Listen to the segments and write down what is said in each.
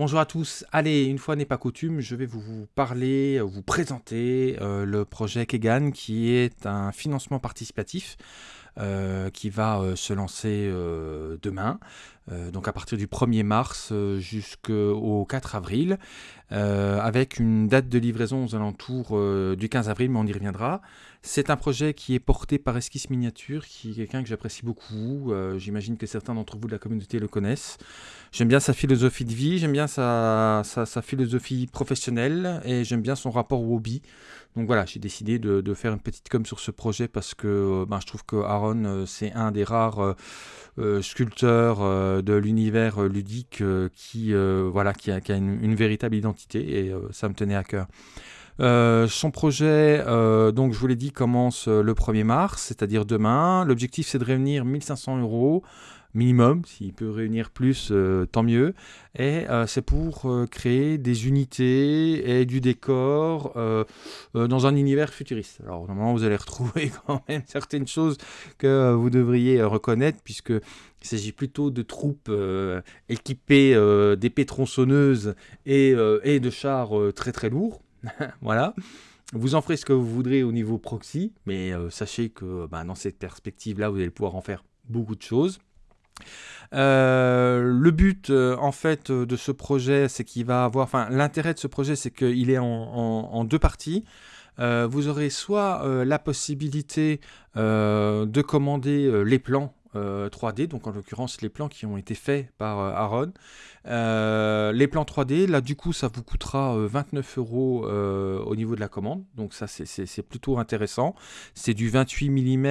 Bonjour à tous. Allez, une fois n'est pas coutume, je vais vous parler, vous présenter euh, le projet Kegan qui est un financement participatif euh, qui va euh, se lancer demain, donc à partir du 1er mars jusqu'au 4 avril, avec une date de livraison aux alentours du 15 avril, mais on y reviendra. C'est un projet qui est porté par Esquisse Miniature, qui est quelqu'un que j'apprécie beaucoup. Euh, j'imagine que certains d'entre vous de la communauté le connaissent. J'aime bien sa philosophie de vie, j'aime bien sa, philosophie professionnelle et j'aime bien son rapport au hobby. Donc voilà, j'ai décidé de, faire une petite com sur ce projet parce que euh, ben, je trouve que Euh, c'est un des rares sculpteurs de l'univers ludique qui, voilà, qui a, une, véritable identité et ça me tenait à cœur. Euh, son projet, euh, donc je vous l'ai dit, commence euh, le 1er mars, c'est-à-dire demain. L'objectif, c'est de réunir 1500 euros minimum. S'il peut réunir plus, tant mieux. Et c'est pour créer des unités et du décor dans un univers futuriste. Alors, normalement, vous allez retrouver quand même certaines choses que vous devriez reconnaître, puisque il s'agit plutôt de troupes équipées d'épées tronçonneuses et, de chars très très lourds. voilà. Vous en ferez ce que vous voudrez au niveau proxy, mais euh, sachez que bah, dans cette perspective-là, vous allez pouvoir en faire beaucoup de choses. Euh, le but, euh, en fait, de ce projet, c'est qu'il va avoir... Enfin, l'intérêt de ce projet, c'est qu'il est en, deux parties. vous aurez soit la possibilité de commander les plans 3D, donc en l'occurrence les plans qui ont été faits par Aaron, euh, les plans 3D, là du coup ça vous coûtera 29 euh, euros euh, au niveau de la commande, donc ça c'est plutôt intéressant. C'est du 28 mm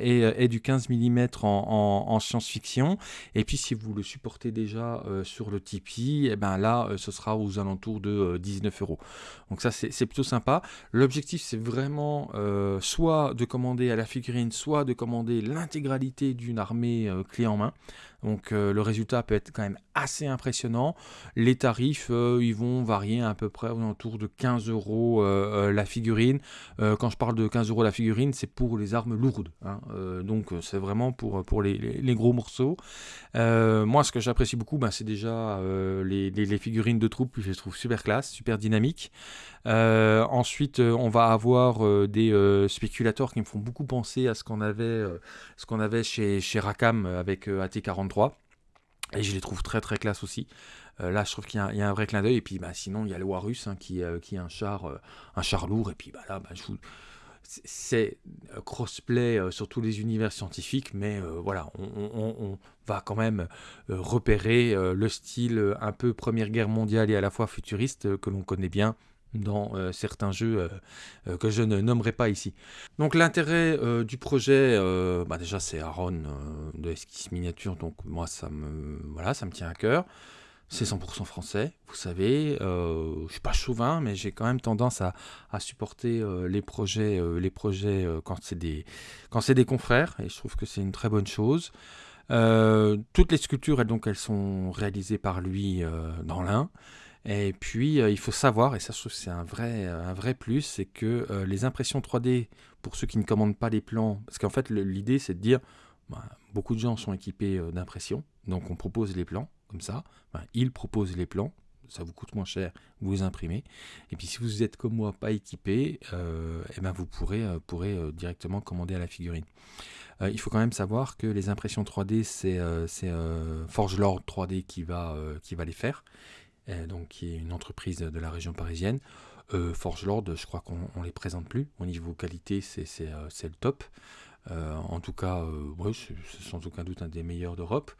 et, du 15 mm en, science-fiction. Et puis si vous le supportez déjà sur le Tipeee, et eh ben là ce sera aux alentours de 19 euros. Donc ça c'est plutôt sympa. L'objectif c'est vraiment soit de commander à la figurine, soit de commander l'intégralité d'une armée clé en main. Donc euh, le résultat peut être quand même assez impressionnant. Les tarifs, euh, ils vont varier à peu près autour de 15 euros euh, la figurine. quand je parle de 15 euros la figurine, c'est pour les armes lourdes. Hein. donc c'est vraiment pour, les, gros morceaux. moi, ce que j'apprécie beaucoup, ben, c'est déjà les, figurines de troupes, je les trouve super classe, super dynamiques. ensuite, on va avoir des spéculateurs qui me font beaucoup penser à ce qu'on avait, ce qu'on avait chez, chez Rakam avec AT40 et je les trouve très très classe aussi. Euh, là, je trouve qu'il y, a un vrai clin d'œil. Et puis, bah, sinon, il y a le Warus hein, qui, euh, qui est un char, euh, un char lourd. Et puis, bah, là, bah, c'est crossplay sur tous les univers scientifiques, mais voilà, on, va quand même repérer le style un peu Première Guerre mondiale et à la fois futuriste que l'on connaît bien dans euh, certains jeux euh, euh, que je ne nommerai pas ici. Donc l'intérêt du projet, bah déjà c'est Aaron de Esquisse Miniature, donc moi ça me, voilà, ça me tient à cœur. C'est 100% français, vous savez, je suis pas chauvin, mais j'ai quand même tendance à, à supporter les projets, les projets quand c'est des, quand des confrères, et je trouve que c'est une très bonne chose. toutes les sculptures, elles, donc, elles sont réalisées par lui dans l'un. Et puis, euh, il faut savoir, et ça je trouve c'est un vrai, un vrai plus, c'est que euh, les impressions 3D, pour ceux qui ne commandent pas les plans, parce qu'en fait l'idée c'est de dire, bah, beaucoup de gens sont équipés euh, d'impression, donc on propose les plans, comme ça, ils proposent les plans, ça vous coûte moins cher, vous imprimez. Et puis si vous êtes comme moi pas équipé, eh ben vous pourrez, pourrez directement commander à la figurine. il faut quand même savoir que les impressions 3D, c'est Forge Lord 3D qui va, qui va les faire. Euh, donc qui est une entreprise de la région parisienne. Euh, Forge Lord, je crois qu'on ne les présente plus. Au niveau qualité, c'est euh, le top. en tout cas, c'est sans aucun doute un des meilleurs d'Europe.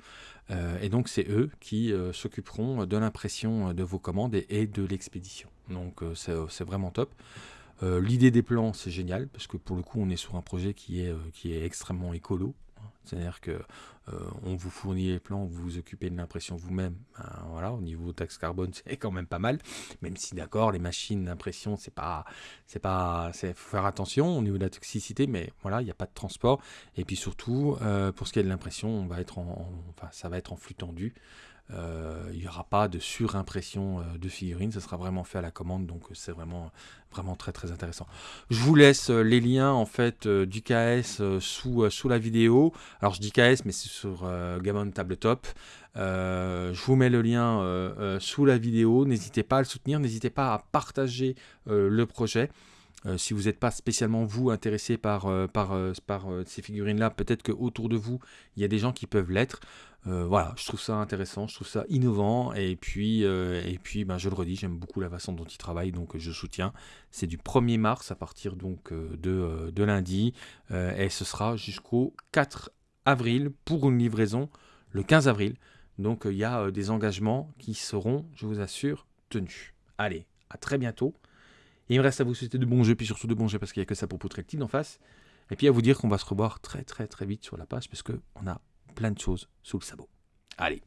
et donc, c'est eux qui s'occuperont de l'impression de vos commandes et, de l'expédition. Donc, c'est vraiment top. L'idée des plans, c'est génial, parce que pour le coup, on est sur un projet qui est, qui est extrêmement écolo. C'est-à-dire que euh, on vous fournit les plans, vous vous occupez de l'impression vous-même. Ben, voilà, au niveau taxe carbone, c'est quand même pas mal. Même si d'accord, les machines d'impression, c'est pas, c'est pas, c'est faut faire attention au niveau de la toxicité, mais voilà, il n'y a pas de transport. Et puis surtout, euh, pour ce qui est de l'impression, ça va être en flux tendu. Euh, il n'y aura pas de surimpression euh, de figurines, ça sera vraiment fait à la commande, donc euh, c'est vraiment, vraiment très très intéressant. Je vous laisse les liens en fait du KS sous, sous la vidéo. Alors je dis KS, mais c'est sur Gammon Tabletop. je vous mets le lien sous la vidéo. N'hésitez pas à le soutenir, n'hésitez pas à partager le projet. si vous n'êtes pas spécialement vous intéressé par, par, par ces figurines-là, peut-être qu'autour de vous, il y a des gens qui peuvent l'être. Euh, voilà, je trouve ça intéressant, je trouve ça innovant, et puis, euh, et puis ben, je le redis, j'aime beaucoup la façon dont il travaille, donc je soutiens. C'est du 1er mars à partir donc euh, de, de lundi, et ce sera jusqu'au 4 avril pour une livraison le 15 avril. Donc il y a des engagements qui seront, je vous assure, tenus. Allez, à très bientôt. il me reste à vous souhaiter de bons jeux, puis surtout de bons jeux parce qu'il n'y a que ça pour Poutrectine en face. Et puis à vous dire qu'on va se revoir très très très vite sur la page parce qu'on a plein de choses sous le sabot. Allez,